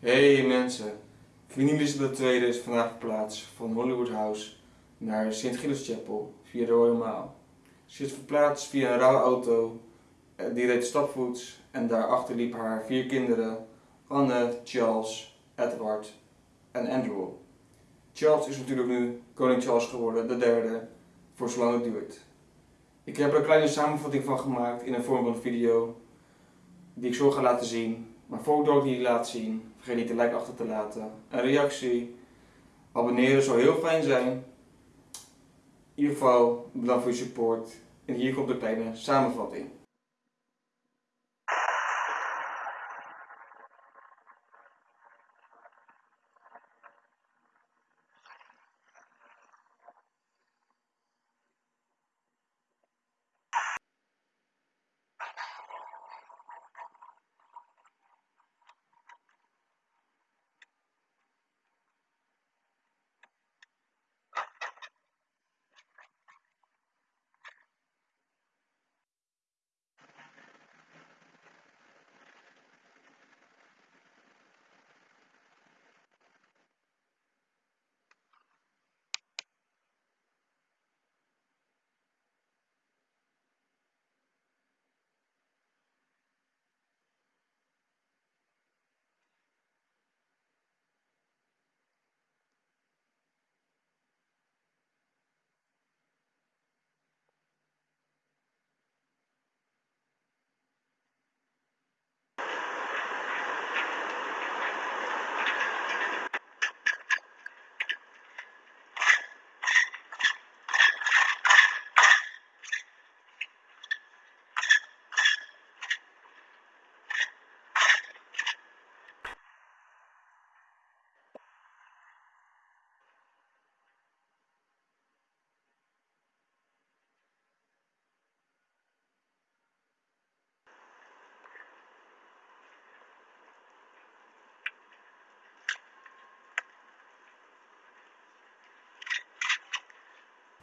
Hey mensen, Queen Elizabeth II is vandaag verplaatst van Hollywood House naar St. Gilles Chapel via de Royal Mile. Ze is verplaatst via een rouwauto, eh, die reed stapvoets en daarachter liep haar vier kinderen Anne, Charles, Edward en Andrew. Charles is natuurlijk nu koning Charles geworden, de derde, voor zolang het duurt. Ik heb er een kleine samenvatting van gemaakt in een vorm van een video die ik zo ga laten zien. Voordat ik die laat zien, vergeet niet een like achter te laten, een reactie, abonneren zou heel fijn zijn. In ieder geval, bedankt voor je support. En hier komt een kleine samenvatting.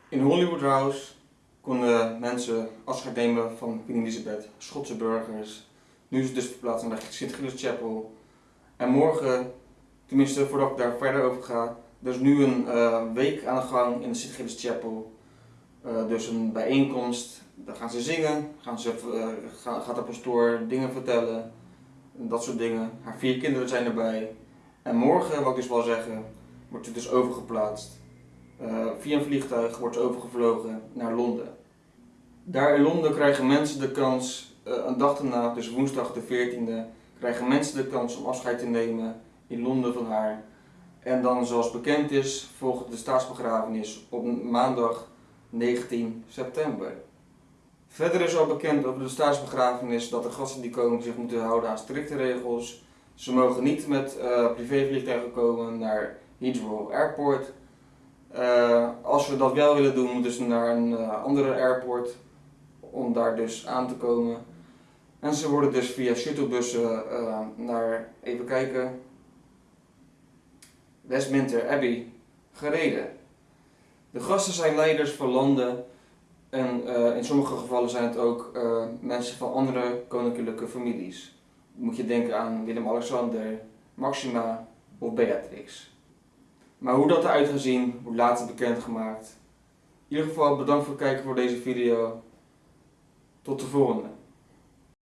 In Hollywood House konden mensen afscheid nemen van Queen Elizabeth, Schotse burgers. Nu is het dus verplaatst naar St. Gilles Chapel. En morgen, tenminste voordat ik daar verder over ga, er is nu een uh, week aan de gang in de St. Gilles Chapel. Uh, dus een bijeenkomst, daar gaan ze zingen, gaan ze, gaan, gaat de pastoor dingen vertellen, dat soort dingen. Haar vier kinderen zijn erbij. En morgen, wat ik dus wil zeggen, wordt het dus overgeplaatst uh, via een vliegtuig wordt overgevlogen naar Londen. Daar in Londen krijgen mensen de kans, uh, een dag daarna, dus woensdag de 14e, krijgen mensen de kans om afscheid te nemen in Londen van haar. En dan zoals bekend is, volgt de staatsbegrafenis op maandag 19 september. Verder is al bekend over de staatsbegrafenis dat de gasten die komen zich moeten houden aan strikte regels. Ze mogen niet met uh, privévliegtuigen komen naar Heathrow Airport. Als we dat wel willen doen, moeten ze naar een uh, andere airport om daar dus aan te komen. En ze worden dus via shuttlebussen uh, naar, even kijken, Westminster Abbey gereden. De gasten zijn leiders van landen en in sommige gevallen zijn het ook mensen van andere koninklijke families. Moet je denken aan Willem-Alexander, Maxima of Beatrix. Maar hoe dat eruit gaat zien, wordt later bekendgemaakt. In ieder geval bedankt voor het kijken voor deze video. Tot de volgende.